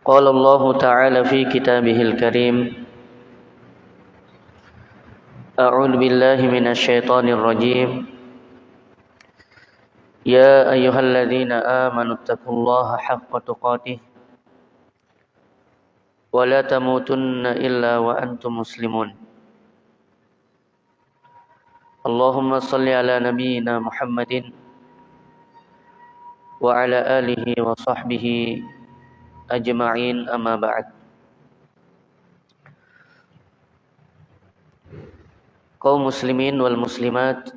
قال الله تعالى في كتابه الكريم أعوذ بالله من الشيطان الرجيم. يا أيها الذين آمنوا اتقوا الله حق تقاته ولا تموتن إلا وأنتم مسلمون. اللهم صل على نبينا محمد وعلى آله وصحبه ajma'in amma ba'd. Kaum muslimin wal muslimat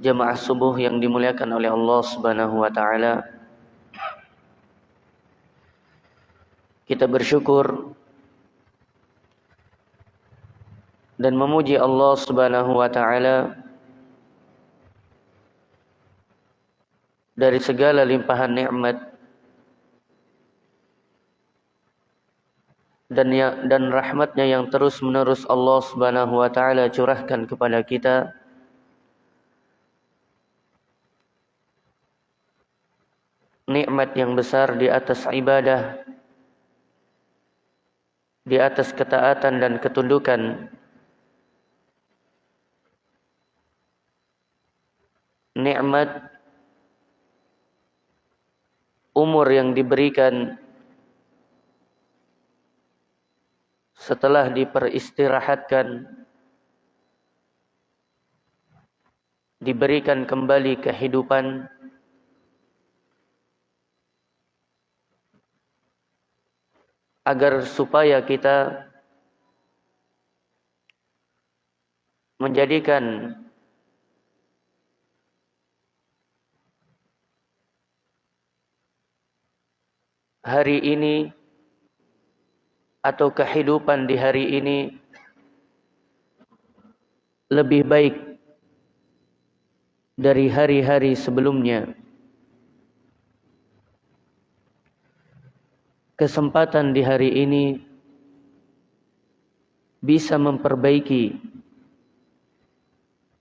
jemaah subuh yang dimuliakan oleh Allah Subhanahu wa taala. Kita bersyukur dan memuji Allah Subhanahu wa taala dari segala limpahan nikmat dan ya, dan rahmatnya yang terus menerus Allah Subhanahu wa taala curahkan kepada kita. Nikmat yang besar di atas ibadah di atas ketaatan dan ketundukan. Nikmat umur yang diberikan setelah diperistirahatkan diberikan kembali kehidupan agar supaya kita menjadikan hari ini atau kehidupan di hari ini lebih baik dari hari-hari sebelumnya. Kesempatan di hari ini bisa memperbaiki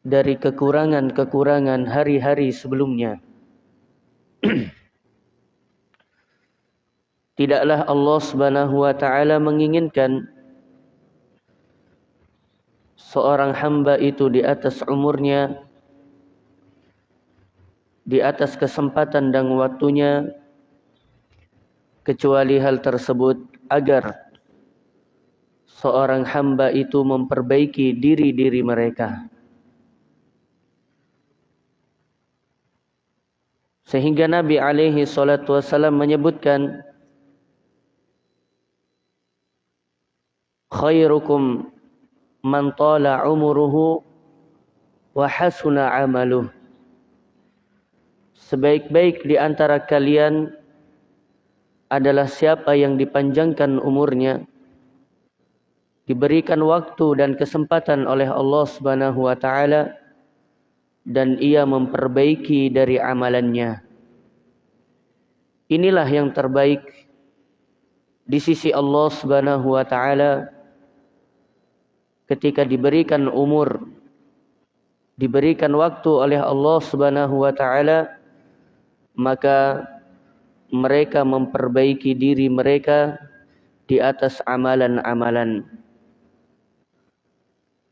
dari kekurangan-kekurangan hari-hari sebelumnya. Tidaklah Allah Subhanahu wa taala menginginkan seorang hamba itu di atas umurnya di atas kesempatan dan waktunya kecuali hal tersebut agar seorang hamba itu memperbaiki diri-diri mereka. Sehingga Nabi alaihi salatu wasallam menyebutkan khairukum man tala umuruhu wa hasuna amaluh. Sebaik-baik di antara kalian adalah siapa yang dipanjangkan umurnya diberikan waktu dan kesempatan oleh Allah Subhanahu wa taala dan ia memperbaiki dari amalannya. Inilah yang terbaik di sisi Allah Subhanahu wa taala ketika diberikan umur diberikan waktu oleh Allah Subhanahu wa taala maka mereka memperbaiki diri mereka di atas amalan-amalan.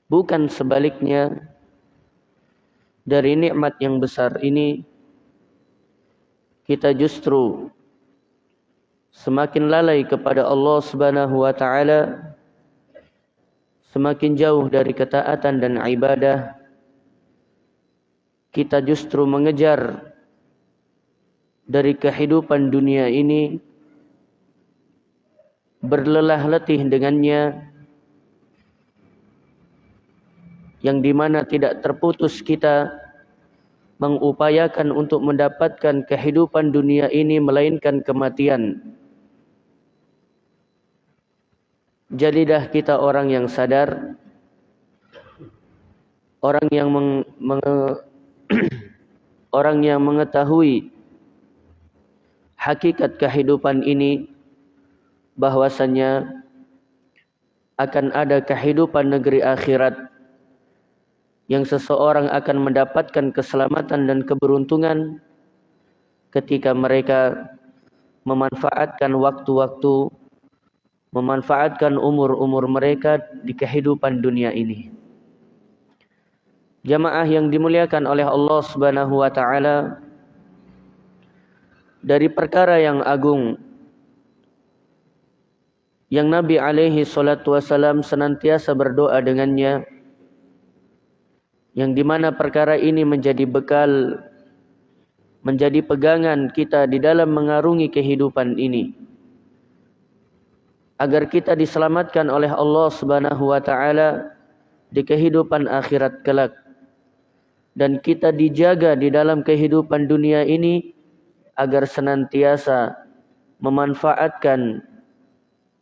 Bukan sebaliknya dari nikmat yang besar ini kita justru semakin lalai kepada Allah Subhanahu wa taala semakin jauh dari ketaatan dan ibadah kita justru mengejar dari kehidupan dunia ini berlelah letih dengannya yang di mana tidak terputus kita mengupayakan untuk mendapatkan kehidupan dunia ini melainkan kematian Jadilah kita orang yang sadar, orang yang meng, meng, orang yang mengetahui hakikat kehidupan ini bahwasanya akan ada kehidupan negeri akhirat yang seseorang akan mendapatkan keselamatan dan keberuntungan ketika mereka memanfaatkan waktu-waktu, memanfaatkan umur-umur mereka di kehidupan dunia ini. Jamaah yang dimuliakan oleh Allah Subhanahu wa taala dari perkara yang agung yang Nabi alaihi salatu wasalam senantiasa berdoa dengannya yang di mana perkara ini menjadi bekal menjadi pegangan kita di dalam mengarungi kehidupan ini agar kita diselamatkan oleh Allah Subhanahu wa taala di kehidupan akhirat kelak dan kita dijaga di dalam kehidupan dunia ini agar senantiasa memanfaatkan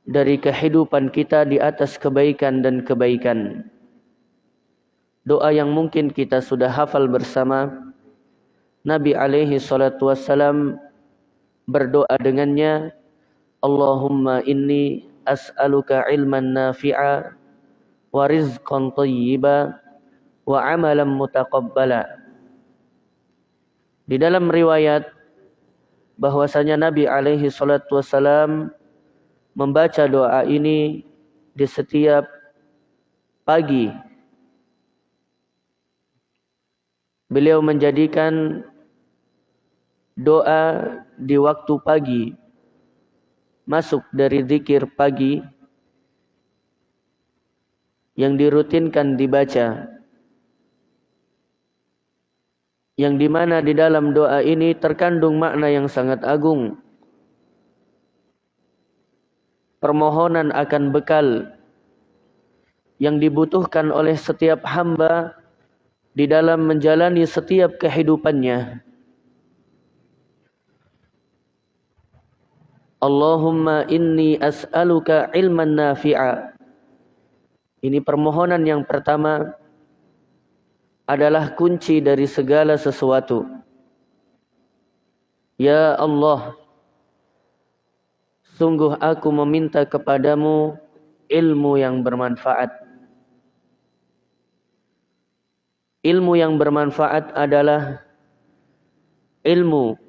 dari kehidupan kita di atas kebaikan dan kebaikan. Doa yang mungkin kita sudah hafal bersama Nabi alaihi salatu wassalam berdoa dengannya Allahumma inni as'aluka ilman nafi'a wa rizqan tayyiba wa amalan mutaqabbala. Di dalam riwayat bahwasanya Nabi alaihi salatu wassalam membaca doa ini di setiap pagi. Beliau menjadikan doa di waktu pagi masuk dari zikir pagi yang dirutinkan dibaca yang di mana di dalam doa ini terkandung makna yang sangat agung permohonan akan bekal yang dibutuhkan oleh setiap hamba di dalam menjalani setiap kehidupannya. Allahumma inni as'aluka ilman nafi'a. Ini permohonan yang pertama adalah kunci dari segala sesuatu. Ya Allah, Sungguh aku meminta kepadamu ilmu yang bermanfaat. Ilmu yang bermanfaat adalah ilmu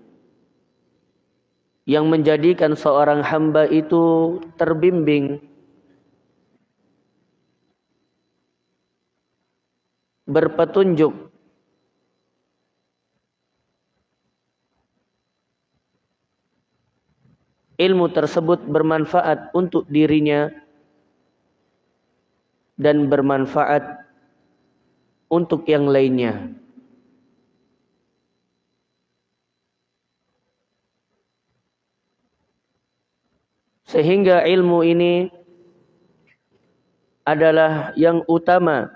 yang menjadikan seorang hamba itu terbimbing berpetunjuk ilmu tersebut bermanfaat untuk dirinya dan bermanfaat untuk yang lainnya. Sehingga ilmu ini adalah yang utama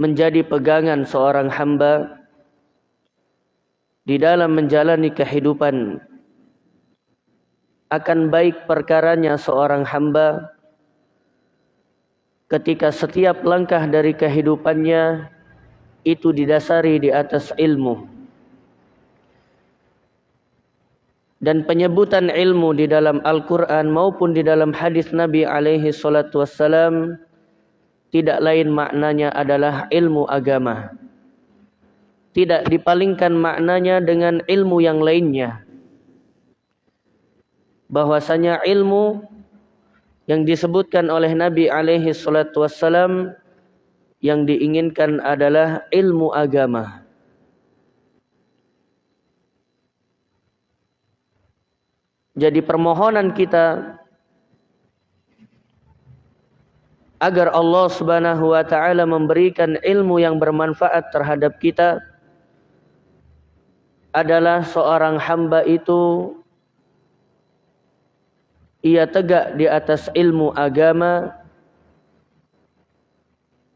menjadi pegangan seorang hamba di dalam menjalani kehidupan akan baik perkaranya seorang hamba ketika setiap langkah dari kehidupannya itu didasari di atas ilmu. Dan penyebutan ilmu di dalam Al-Quran maupun di dalam hadis Nabi alaihi salatu wassalam tidak lain maknanya adalah ilmu agama. Tidak dipalingkan maknanya dengan ilmu yang lainnya bahwasanya ilmu yang disebutkan oleh Nabi alaihi salatu wassalam yang diinginkan adalah ilmu agama. Jadi permohonan kita agar Allah Subhanahu wa taala memberikan ilmu yang bermanfaat terhadap kita adalah seorang hamba itu ia tegak di atas ilmu agama,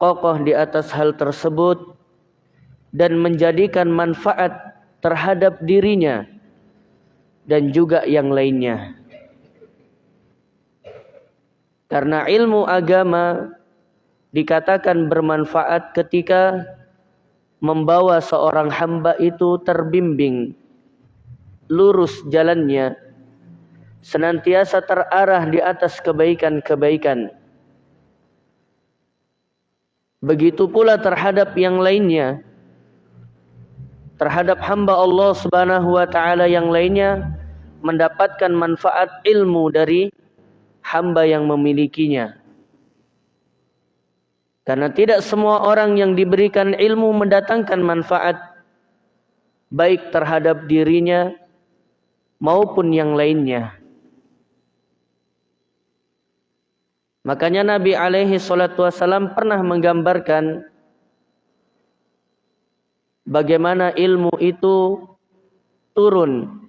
kokoh di atas hal tersebut, dan menjadikan manfaat terhadap dirinya dan juga yang lainnya. Karena ilmu agama dikatakan bermanfaat ketika membawa seorang hamba itu terbimbing lurus jalannya senantiasa terarah di atas kebaikan-kebaikan. Begitu pula terhadap yang lainnya. Terhadap hamba Allah Subhanahu wa taala yang lainnya mendapatkan manfaat ilmu dari hamba yang memilikinya. Karena tidak semua orang yang diberikan ilmu mendatangkan manfaat baik terhadap dirinya maupun yang lainnya. Makanya Nabi alaihi salatu wasallam pernah menggambarkan bagaimana ilmu itu turun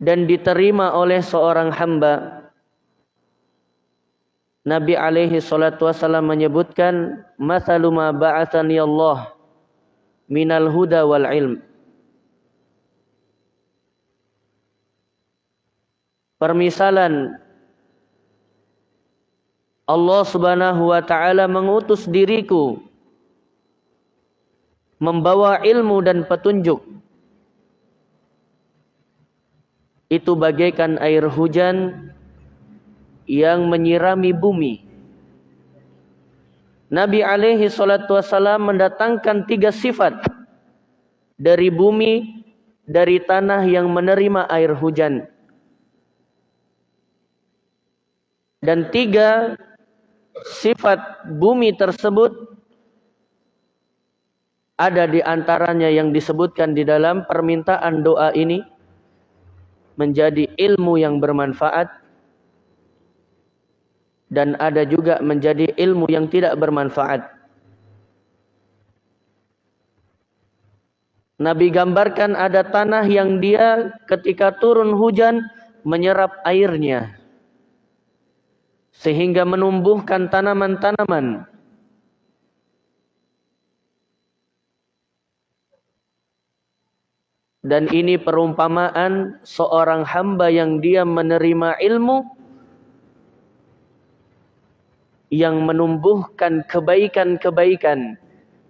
dan diterima oleh seorang hamba. Nabi alaihi salatu wasallam menyebutkan masalu ma Allah minal huda wal ilm. Permisalan Allah Subhanahu wa taala mengutus diriku membawa ilmu dan petunjuk itu bagaikan air hujan yang menyirami bumi. Nabi alaihi salatu wasalam mendatangkan tiga sifat dari bumi, dari tanah yang menerima air hujan. Dan tiga sifat bumi tersebut ada di antaranya yang disebutkan di dalam permintaan doa ini menjadi ilmu yang bermanfaat dan ada juga menjadi ilmu yang tidak bermanfaat. Nabi gambarkan ada tanah yang dia ketika turun hujan menyerap airnya sehingga menumbuhkan tanaman-tanaman Dan ini perumpamaan seorang hamba yang dia menerima ilmu yang menumbuhkan kebaikan-kebaikan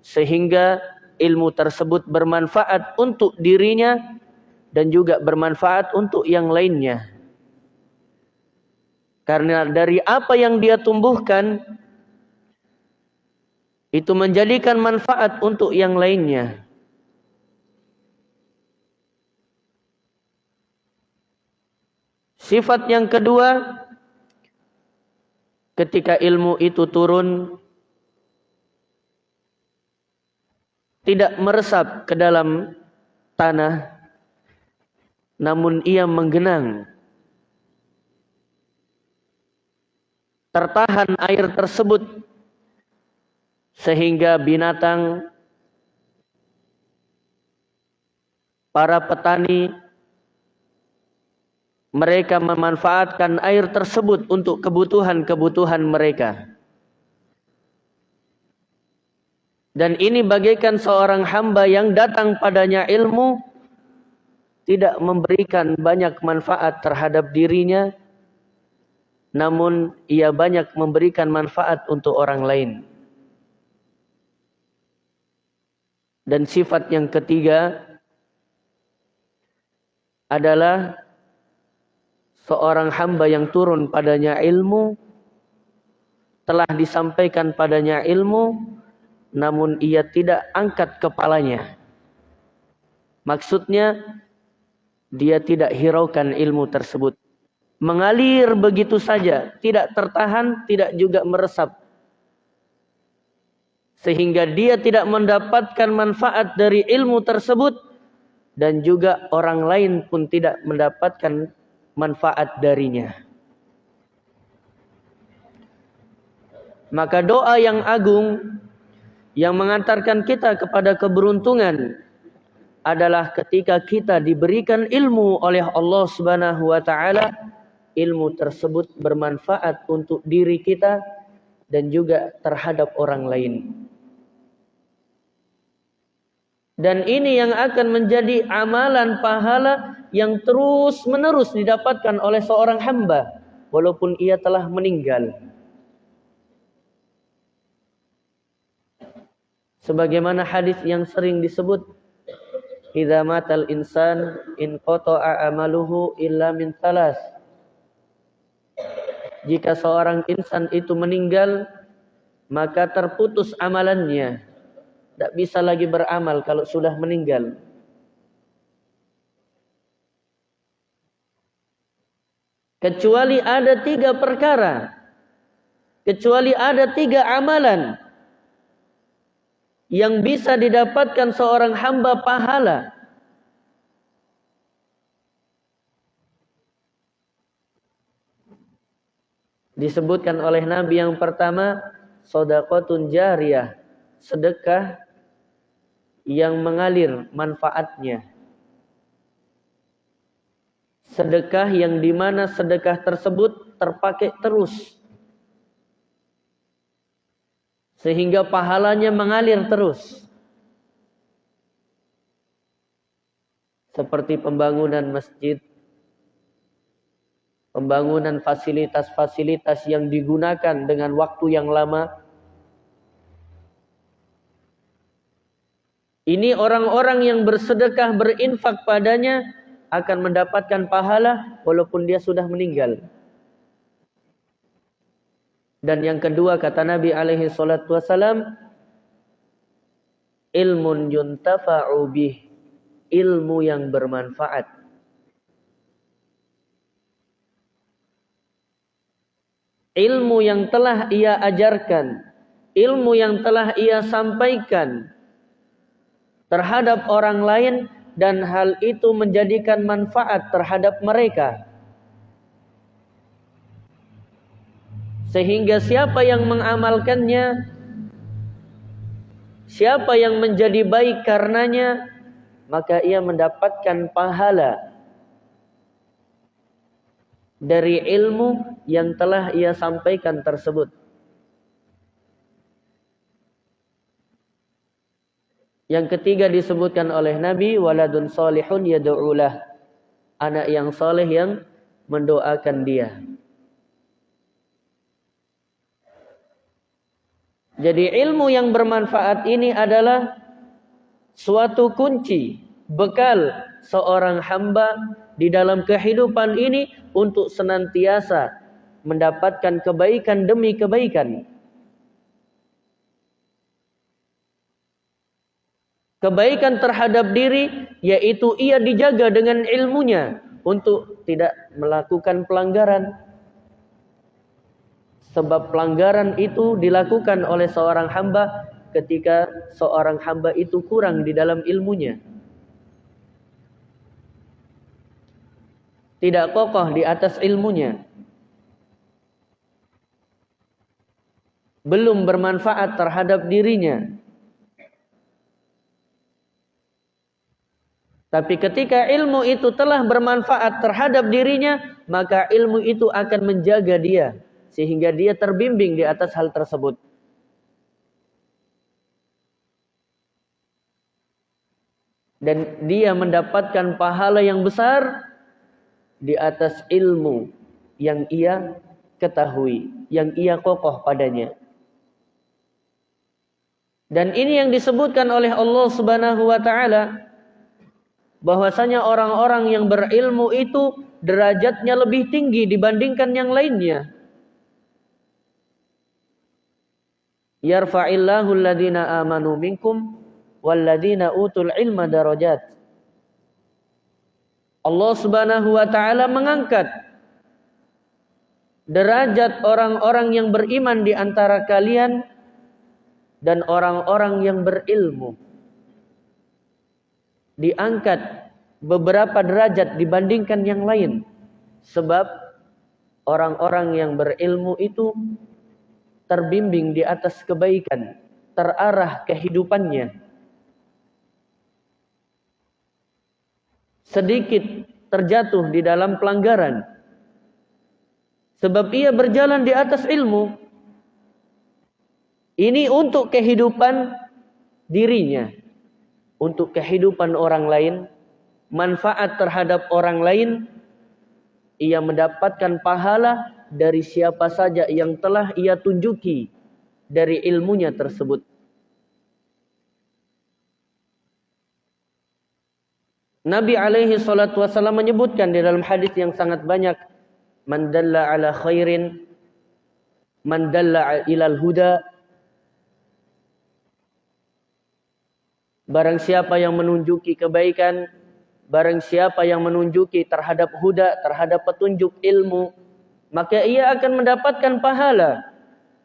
sehingga ilmu tersebut bermanfaat untuk dirinya dan juga bermanfaat untuk yang lainnya. Karena dari apa yang dia tumbuhkan itu menjadikan manfaat untuk yang lainnya. Sifat yang kedua, ketika ilmu itu turun, tidak meresap ke dalam tanah, namun ia menggenang. Tertahan air tersebut sehingga binatang para petani mereka memanfaatkan air tersebut untuk kebutuhan-kebutuhan mereka. Dan ini bagaikan seorang hamba yang datang padanya ilmu tidak memberikan banyak manfaat terhadap dirinya namun ia banyak memberikan manfaat untuk orang lain. Dan sifat yang ketiga adalah seorang hamba yang turun padanya ilmu telah disampaikan padanya ilmu namun ia tidak angkat kepalanya. Maksudnya dia tidak hiraukan ilmu tersebut. Mengalir begitu saja tidak tertahan tidak juga meresap. Sehingga dia tidak mendapatkan manfaat dari ilmu tersebut dan juga orang lain pun tidak mendapatkan manfaat darinya. Maka doa yang agung yang mengantarkan kita kepada keberuntungan adalah ketika kita diberikan ilmu oleh Allah Subhanahu wa taala, ilmu tersebut bermanfaat untuk diri kita dan juga terhadap orang lain. Dan ini yang akan menjadi amalan pahala yang terus menerus didapatkan oleh seorang hamba walaupun ia telah meninggal. Sebagaimana hadis yang sering disebut Idza matal insan in qata'a amaluhu illa min salas. Jika seorang insan itu meninggal maka terputus amalannya tidak bisa lagi beramal kalau sudah meninggal. kecuali ada tiga perkara kecuali ada tiga amalan yang bisa didapatkan seorang hamba pahala disebutkan oleh Nabi yang pertama sodakotun jariyah sedekah yang mengalir manfaatnya sedekah yang di mana sedekah tersebut terpakai terus sehingga pahalanya mengalir terus seperti pembangunan masjid pembangunan fasilitas-fasilitas yang digunakan dengan waktu yang lama. Ini orang-orang yang bersedekah berinfak padanya akan mendapatkan pahala walaupun dia sudah meninggal. Dan yang kedua kata Nabi alaihi salatu wasalam ilmun yuntafa'u bih ilmu yang bermanfaat ilmu yang telah ia ajarkan, ilmu yang telah ia sampaikan terhadap orang lain dan hal itu menjadikan manfaat terhadap mereka. Sehingga siapa yang mengamalkannya, siapa yang menjadi baik karenanya, maka ia mendapatkan pahala dari ilmu yang telah ia sampaikan tersebut. Yang ketiga disebutkan oleh Nabi waladun salihun yad'ulah. Anak yang saleh yang mendoakan dia. Jadi ilmu yang bermanfaat ini adalah suatu kunci bekal seorang hamba di dalam kehidupan ini untuk senantiasa mendapatkan kebaikan demi kebaikan. Kebaikan terhadap diri yaitu ia dijaga dengan ilmunya untuk tidak melakukan pelanggaran. Sebab pelanggaran itu dilakukan oleh seorang hamba ketika seorang hamba itu kurang di dalam ilmunya. tidak kokoh di atas ilmunya. Belum bermanfaat terhadap dirinya. Tapi ketika ilmu itu telah bermanfaat terhadap dirinya, maka ilmu itu akan menjaga dia sehingga dia terbimbing di atas hal tersebut. Dan dia mendapatkan pahala yang besar di atas ilmu yang ia ketahui, yang ia kokoh padanya. Dan ini yang disebutkan oleh Allah Subhanahu wa taala bahwasanya orang-orang yang berilmu itu derajatnya lebih tinggi dibandingkan yang lainnya. Yarfa'illahu alladhina amanu minkum walladhina utul ilma darajat. Allah Subhanahu wa taala mengangkat derajat orang-orang yang beriman di antara kalian dan orang-orang yang berilmu. Diangkat beberapa derajat dibandingkan yang lain sebab orang-orang yang berilmu itu terbimbing di atas kebaikan, terarah kehidupannya sedikit terjatuh di dalam pelanggaran. Sebab ia berjalan di atas ilmu. Ini untuk kehidupan dirinya. Untuk kehidupan orang lain. Manfaat terhadap orang lain. Ia mendapatkan pahala dari siapa saja yang telah ia tunjuki dari ilmunya tersebut. Nabi alaihi salatu wasallam menyebutkan di dalam hadis yang sangat banyak man dalla ala khairin man dalla ilal huda barang siapa yang menunjuki kebaikan barang siapa yang menunjuki terhadap huda, terhadap petunjuk ilmu, maka ia akan mendapatkan pahala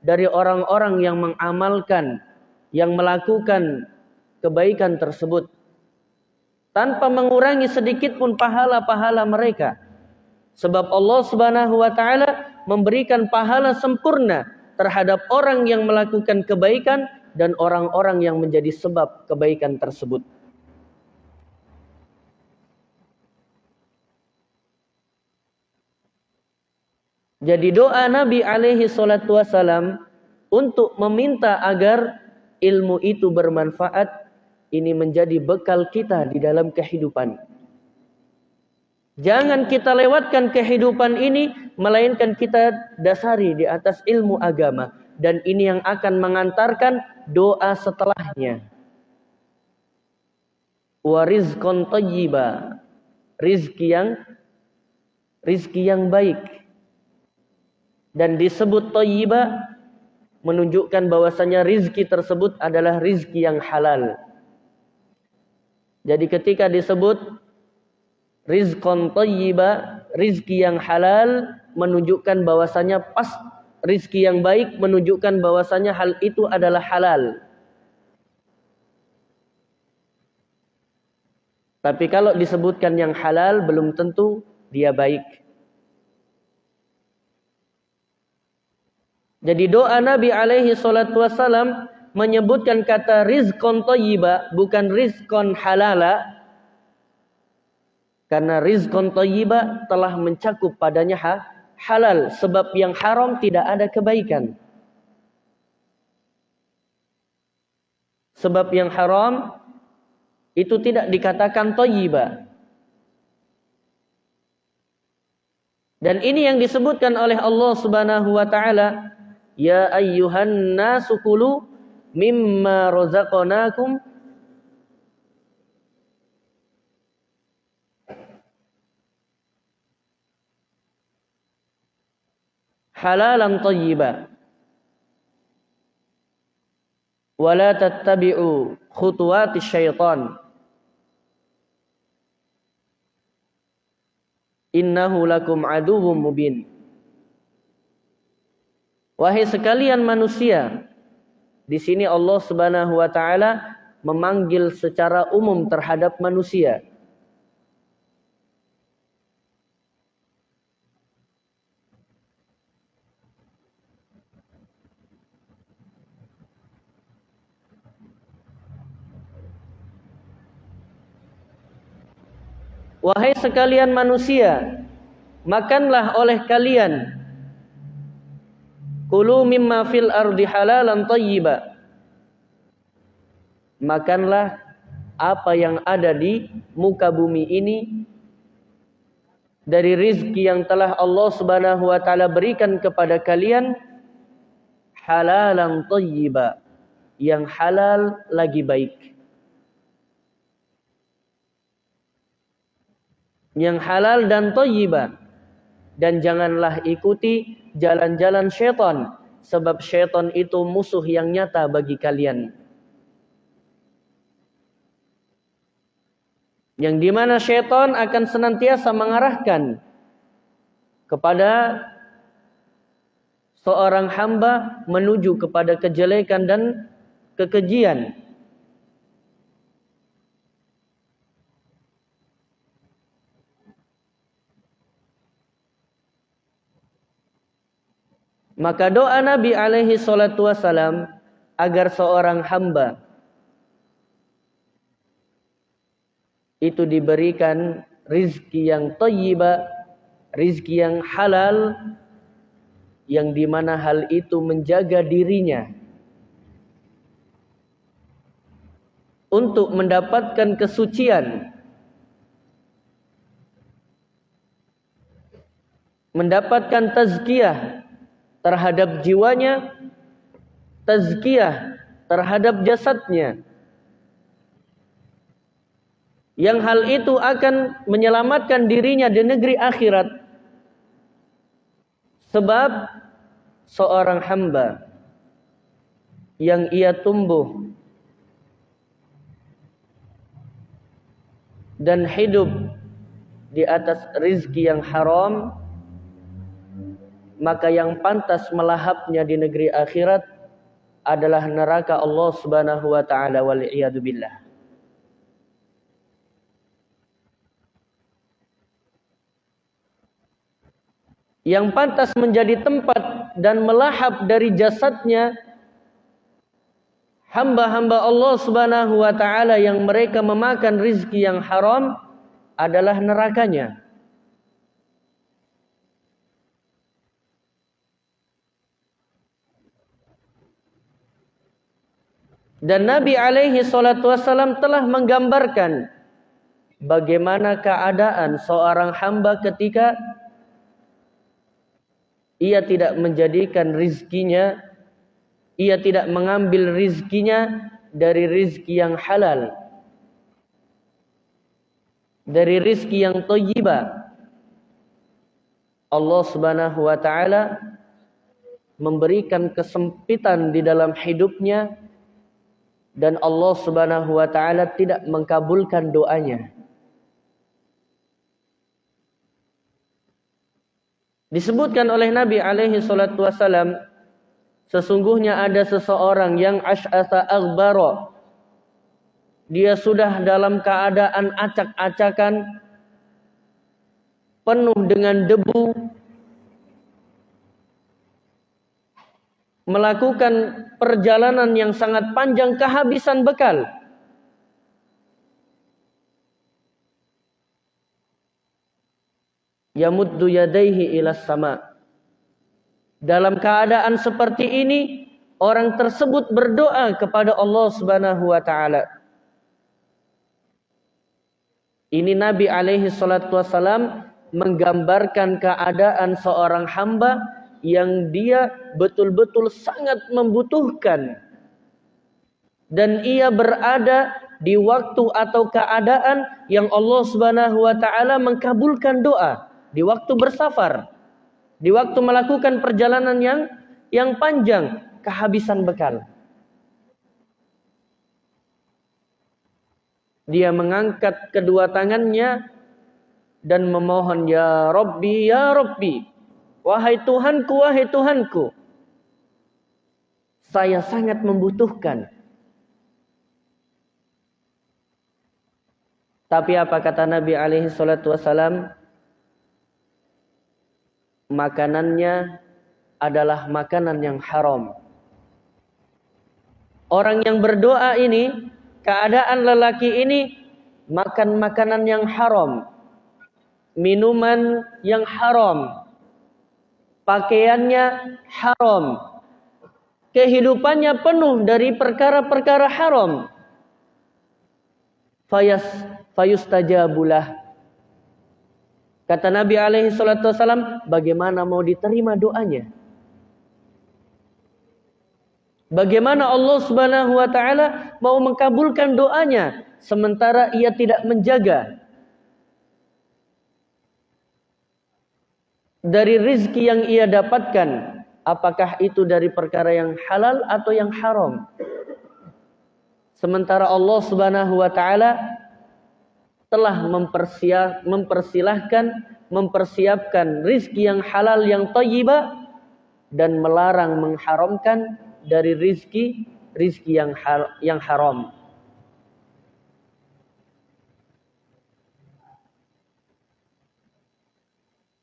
dari orang-orang yang mengamalkan, yang melakukan kebaikan tersebut tanpa mengurangi sedikit pun pahala-pahala mereka. Sebab Allah Subhanahu wa taala memberikan pahala sempurna terhadap orang yang melakukan kebaikan dan orang-orang yang menjadi sebab kebaikan tersebut. Jadi doa Nabi alaihi salatu wasalam untuk meminta agar ilmu itu bermanfaat ini menjadi bekal kita di dalam kehidupan. Jangan kita lewatkan kehidupan ini melainkan kita dasari di atas ilmu agama dan ini yang akan mengantarkan doa setelahnya. Wa rizqan tayyiba. Rizki yang rizki yang baik dan disebut thayyibah menunjukkan bahwasanya rizki tersebut adalah rizki yang halal. Jadi ketika disebut rizqan thayyiba, rizki yang halal menunjukkan bahwasanya pas rizki yang baik menunjukkan bahwasanya hal itu adalah halal. Tapi kalau disebutkan yang halal belum tentu dia baik. Jadi doa Nabi alaihi salatu wasalam menyebutkan kata rizkon toyiba bukan rizkon halala karena rizkon toyiba telah mencakup padanya ha, halal sebab yang haram tidak ada kebaikan. Sebab yang haram itu tidak dikatakan toyiba dan ini yang disebutkan oleh Allah subhanahu wa ta'ala Ya ayyuhan nasu kulu mimma razaqnakum halalan tayyiba. Wa la tattabi'u khutuwati syaitan. Innahu lakum aduwwum mubin. Wahai sekalian manusia, di sini Allah Subhanahu wa taala memanggil secara umum terhadap manusia. Wahai sekalian manusia, makanlah oleh kalian Kulu mimma fil ardi halalan tayyiba. Makanlah apa yang ada di muka bumi ini dari rizki yang telah Allah Subhanahu wa taala berikan kepada kalian halalan tayyiba yang halal lagi baik. Yang halal dan tayyiba dan janganlah ikuti jalan-jalan syaitan sebab syaitan itu musuh yang nyata bagi kalian. Yang di mana syaitan akan senantiasa mengarahkan kepada seorang hamba menuju kepada kejelekan dan kekejian. Maka doa Nabi alaihi salatu wasalam agar seorang hamba itu diberikan rizki yang tayyiba, rizki yang halal, yang di mana hal itu menjaga dirinya. Untuk mendapatkan kesucian, mendapatkan tazkiyah, terhadap jiwanya, tazkiyah terhadap jasadnya. Yang hal itu akan menyelamatkan dirinya di negeri akhirat. Sebab seorang hamba yang ia tumbuh dan hidup di atas rizki yang haram maka yang pantas melahapnya di negeri akhirat adalah neraka Allah Subhanahu wa taala wal billah. Yang pantas menjadi tempat dan melahap dari jasadnya hamba-hamba Allah Subhanahu wa taala yang mereka memakan rizki yang haram adalah nerakanya. Dan Nabi alaihi salatu wasallam telah menggambarkan bagaimana keadaan seorang hamba ketika ia tidak menjadikan rizkinya ia tidak mengambil rizkinya dari rizki yang halal. Dari rizki yang toyiba. Allah subhanahu wa ta'ala memberikan kesempitan di dalam hidupnya dan Allah subhanahu wa ta'ala tidak mengkabulkan doanya. Disebutkan oleh Nabi alaihi salatu wasalam Sesungguhnya ada seseorang yang ash'asa aghbara. Dia sudah dalam keadaan acak-acakan penuh dengan debu melakukan perjalanan yang sangat panjang kehabisan bekal. Yamuddu yadaihi ila sama' Dalam keadaan seperti ini, orang tersebut berdoa kepada Allah Subhanahu wa taala. Ini Nabi alaihi salatu wasalam menggambarkan keadaan seorang hamba yang dia betul-betul sangat membutuhkan dan ia berada di waktu atau keadaan yang Allah Subhanahu wa taala mengkabulkan doa di waktu bersafar. Di waktu melakukan perjalanan yang yang panjang, kehabisan bekal. Dia mengangkat kedua tangannya dan memohon, Ya Rabbi, Ya Rabbi. Wahai Tuhanku, wahai Tuhanku. Saya sangat membutuhkan. Tapi apa kata Nabi alaihi salatu wasalam? makanannya adalah makanan yang haram. Orang yang berdoa ini, keadaan lelaki ini makan makanan yang haram, minuman yang haram, pakaiannya haram, kehidupannya penuh dari perkara-perkara haram. Fayas fayustajabulah Kata Nabi alaihi salatu wasalam, bagaimana mau diterima doanya? Bagaimana Allah Subhanahu wa taala mau mengkabulkan doanya sementara ia tidak menjaga dari rizki yang ia dapatkan apakah itu dari perkara yang halal atau yang haram sementara Allah Subhanahu wa taala telah mempersilahkan, mempersiapkan rizki yang halal yang tayyibah dan melarang mengharamkan dari rizki rizki yang haram.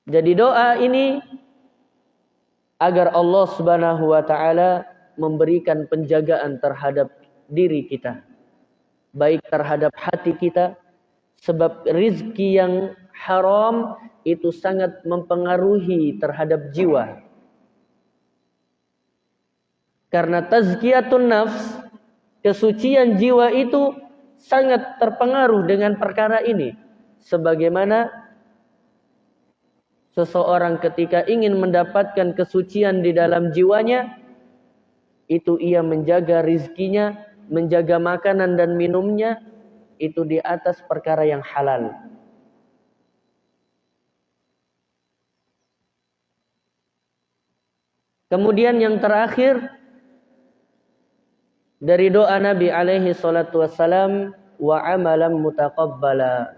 Jadi doa ini agar Allah Subhanahu wa taala memberikan penjagaan terhadap diri kita. Baik terhadap hati kita Sebab rizki yang haram itu sangat mempengaruhi terhadap jiwa. Karena tazkiyatun nafs, kesucian jiwa itu sangat terpengaruh dengan perkara ini. Sebagaimana seseorang ketika ingin mendapatkan kesucian di dalam jiwanya, itu ia menjaga rizkinya, menjaga makanan dan minumnya, itu di atas perkara yang halal. Kemudian yang terakhir dari doa Nabi alaihi salatu wassalam wa amalan mutaqabbala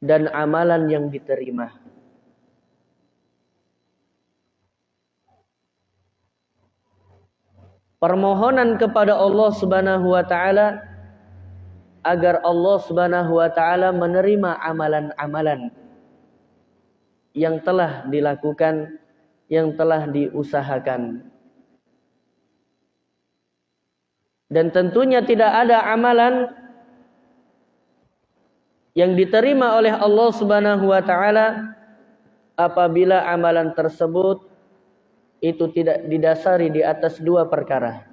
dan amalan yang diterima. Permohonan kepada Allah Subhanahu wa taala agar Allah Subhanahu wa taala menerima amalan-amalan yang telah dilakukan, yang telah diusahakan. Dan tentunya tidak ada amalan yang diterima oleh Allah Subhanahu wa taala apabila amalan tersebut itu tidak didasari di atas dua perkara.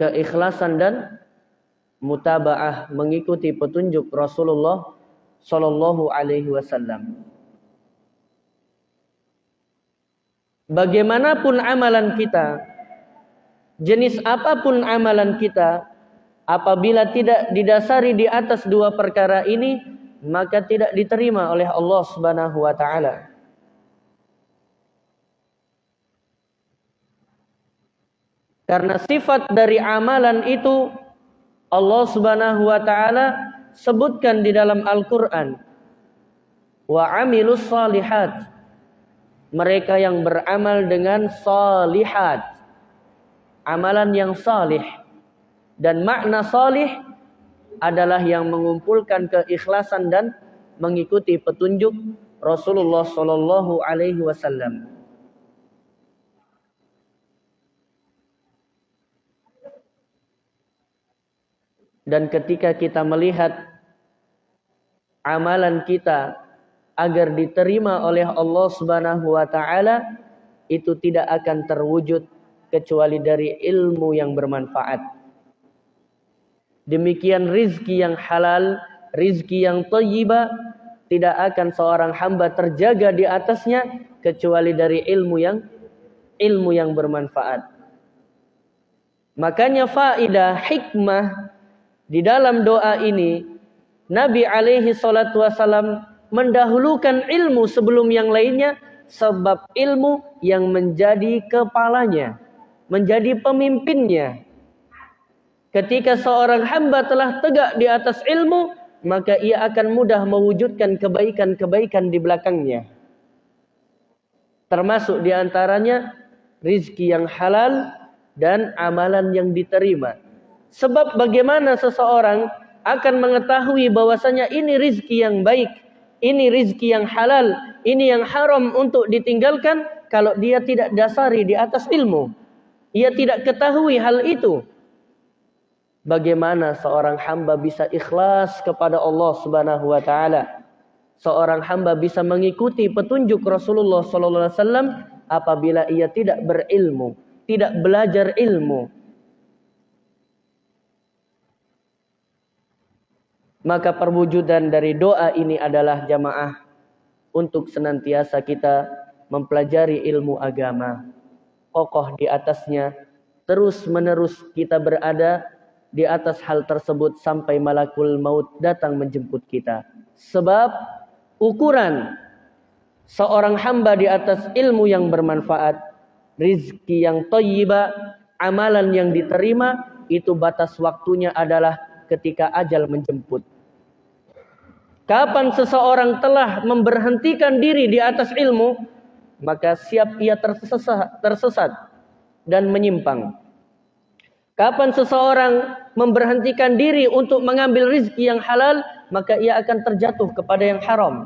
Keikhlasan dan mutabaah mengikuti petunjuk Rasulullah sallallahu alaihi wasallam. Bagaimanapun amalan kita, jenis apa pun amalan kita, apabila tidak didasari di atas dua perkara ini, maka tidak diterima oleh Allah Subhanahu wa taala. Karena sifat dari amalan itu Allah Subhanahu wa taala sebutkan di dalam Al-Qur'an. Wa amilus salihat. Mereka yang beramal dengan salihat amalan yang salih dan makna salih adalah yang mengumpulkan keikhlasan dan mengikuti petunjuk Rasulullah sallallahu alaihi wasallam. Dan ketika kita melihat amalan kita agar diterima oleh Allah Subhanahu wa taala itu tidak akan terwujud kecuali dari ilmu yang bermanfaat. Demikian rizki yang halal, rizki yang thayyibah tidak akan seorang hamba terjaga di atasnya kecuali dari ilmu yang ilmu yang bermanfaat. Makanya faidah hikmah di dalam doa ini Nabi alaihi salatu wasalam mendahulukan ilmu sebelum yang lainnya sebab ilmu yang menjadi kepalanya menjadi pemimpinnya. Ketika seorang hamba telah tegak di atas ilmu, maka ia akan mudah mewujudkan kebaikan-kebaikan di belakangnya. Termasuk di antaranya rizki yang halal dan amalan yang diterima. Sebab bagaimana seseorang akan mengetahui bahwasanya ini rizki yang baik, ini rizki yang halal, ini yang haram untuk ditinggalkan kalau dia tidak dasari di atas ilmu. Ia tidak ketahui hal itu. Bagaimana seorang hamba bisa ikhlas kepada Allah Subhanahu wa taala? Seorang hamba bisa mengikuti petunjuk Rasulullah sallallahu alaihi wasallam apabila ia tidak berilmu, tidak belajar ilmu. Maka perwujudan dari doa ini adalah jamaah untuk senantiasa kita mempelajari ilmu agama kokoh di atasnya. Terus menerus kita berada di atas hal tersebut sampai malakul maut datang menjemput kita. Sebab ukuran seorang hamba di atas ilmu yang bermanfaat, rizki yang toyiba, amalan yang diterima, itu batas waktunya adalah ketika ajal menjemput. Kapan seseorang telah memberhentikan diri di atas ilmu, maka siap ia tersesat, tersesat dan menyimpang. Kapan seseorang memberhentikan diri untuk mengambil rizki yang halal, maka ia akan terjatuh kepada yang haram.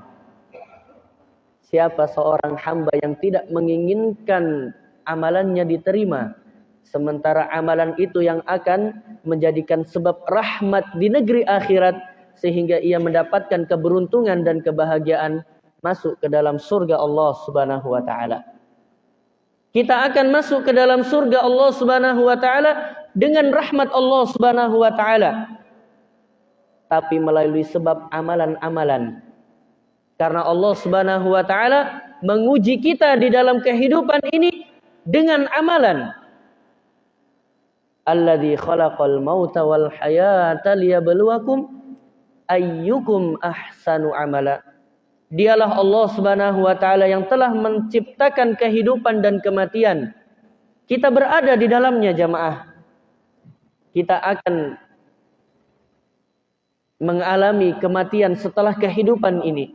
Siapa seorang hamba yang tidak menginginkan amalannya diterima, sementara amalan itu yang akan menjadikan sebab rahmat di negeri akhirat, sehingga ia mendapatkan keberuntungan dan kebahagiaan masuk ke dalam surga Allah Subhanahu wa taala. Kita akan masuk ke dalam surga Allah Subhanahu wa taala dengan rahmat Allah Subhanahu wa taala. Tapi melalui sebab amalan-amalan. Karena Allah Subhanahu wa taala menguji kita di dalam kehidupan ini dengan amalan. Alladzi khalaqal mauta wal hayata liyabluwakum ayyukum ahsanu amala. Dialah Allah Subhanahu wa taala yang telah menciptakan kehidupan dan kematian. Kita berada di dalamnya jamaah. Kita akan mengalami kematian setelah kehidupan ini.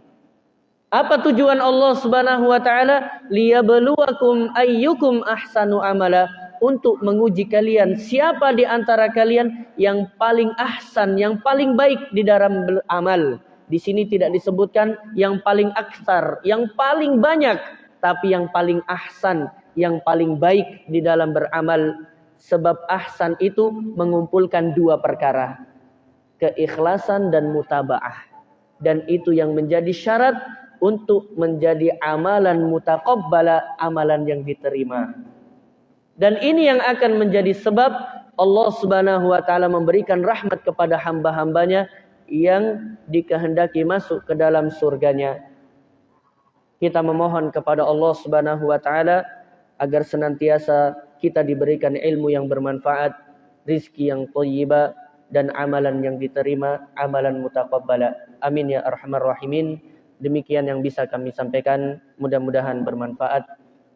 Apa tujuan Allah Subhanahu wa taala? Liyabluwakum ayyukum ahsanu amala untuk menguji kalian siapa di antara kalian yang paling ahsan, yang paling baik di dalam beramal. Di sini tidak disebutkan yang paling aksar, yang paling banyak, tapi yang paling ahsan, yang paling baik di dalam beramal. Sebab ahsan itu mengumpulkan dua perkara. Keikhlasan dan mutabaah. Dan itu yang menjadi syarat untuk menjadi amalan mutaqabbala, amalan yang diterima. Dan ini yang akan menjadi sebab Allah Subhanahu wa taala memberikan rahmat kepada hamba-hambanya yang dikehendaki masuk ke dalam surganya. Kita memohon kepada Allah Subhanahu wa taala agar senantiasa kita diberikan ilmu yang bermanfaat, rizki yang thayyibah dan amalan yang diterima, amalan mutaqabbala. Amin ya arhamar rahimin. Demikian yang bisa kami sampaikan. Mudah-mudahan bermanfaat.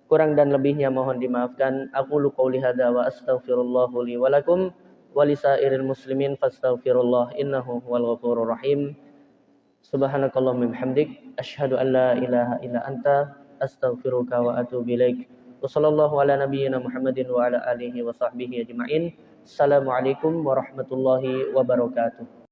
Kurang dan lebihnya mohon dimaafkan. Aku lu qauli hadza wa astaghfirullah li wa lakum wa lisairil muslimin fastaghfirullah innahu huwal ghafurur rahim. Subhanakallahumma bihamdik asyhadu an la ilaha illa anta astaghfiruka wa atubu ilaik. Wa sallallahu ala nabiyyina Muhammadin wa ala alihi wa sahbihi ajma'in. Assalamualaikum warahmatullahi wabarakatuh.